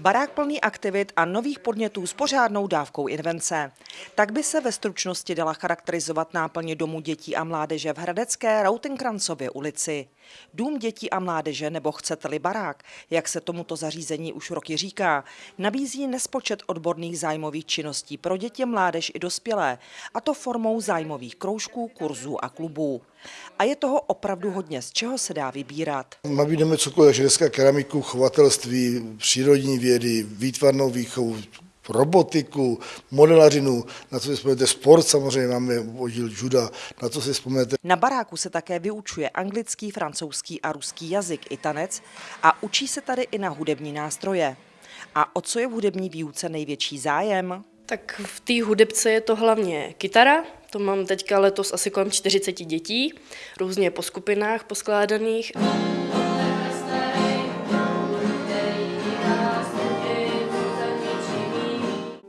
Barák plný aktivit a nových podnětů s pořádnou dávkou invence. Tak by se ve stručnosti dala charakterizovat náplně Domu dětí a mládeže v Hradecké Rautenkrancově ulici. Dům dětí a mládeže, nebo chcete-li barák, jak se tomuto zařízení už roky říká, nabízí nespočet odborných zájmových činností pro děti, mládež i dospělé, a to formou zájmových kroužků, kurzů a klubů. A je toho opravdu hodně, z čeho se dá vybírat. Nabídneme cokoliv, ženská keramiku, chovatelství, přírodní vědy, výtvarnou výchovu, robotiku, modelařinu, na co si vzpomenete sport, samozřejmě máme oddíl juda, na co si vzpomenete. Na baráku se také vyučuje anglický, francouzský a ruský jazyk i tanec a učí se tady i na hudební nástroje. A o co je v hudební výuce největší zájem? Tak v té hudebce je to hlavně kytara, to mám teďka letos asi kolem 40 dětí, různě po skupinách poskládaných.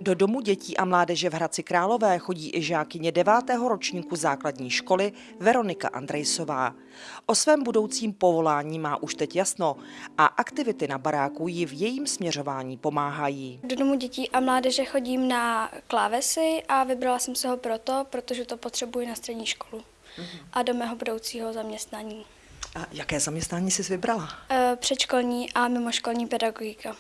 Do domu dětí a mládeže v Hradci Králové chodí i žákyně devátého ročníku základní školy Veronika Andrejsová. O svém budoucím povolání má už teď jasno a aktivity na baráku ji v jejím směřování pomáhají. Do domu dětí a mládeže chodím na klávesy a vybrala jsem se ho proto, protože to potřebuji na střední školu a do mého budoucího zaměstnání. A jaké zaměstnání jsi vybrala? E, Předškolní a mimoškolní pedagogika.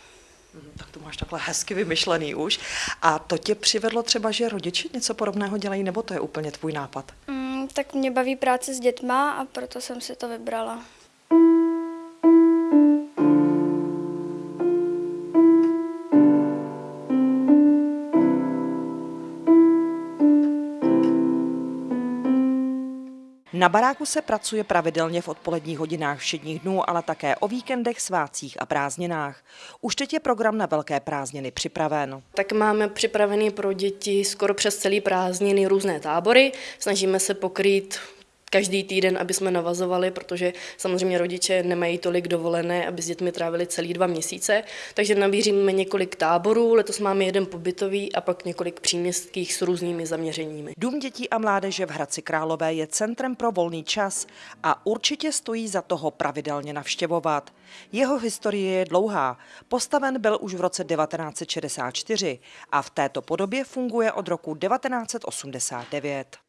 Mhm, Tak to máš takhle hezky vymyšlený už. A to tě přivedlo třeba, že rodiče něco podobného dělají, nebo to je úplně tvůj nápad? Mm, tak mě baví práce s dětma a proto jsem si to vybrala. Na baráku se pracuje pravidelně v odpoledních hodinách všedních dnů, ale také o víkendech, svácích a prázdninách. Už teď je program na velké prázdniny připraven. Tak máme připravený pro děti skoro přes celý prázdniny různé tábory. Snažíme se pokrýt každý týden, aby jsme navazovali, protože samozřejmě rodiče nemají tolik dovolené, aby s dětmi trávili celý dva měsíce. Takže nabíříme několik táborů, letos máme jeden pobytový a pak několik příměstských s různými zaměřeními. Dům dětí a mládeže v Hradci Králové je centrem pro volný čas a určitě stojí za toho pravidelně navštěvovat. Jeho historie je dlouhá. Postaven byl už v roce 1964 a v této podobě funguje od roku 1989.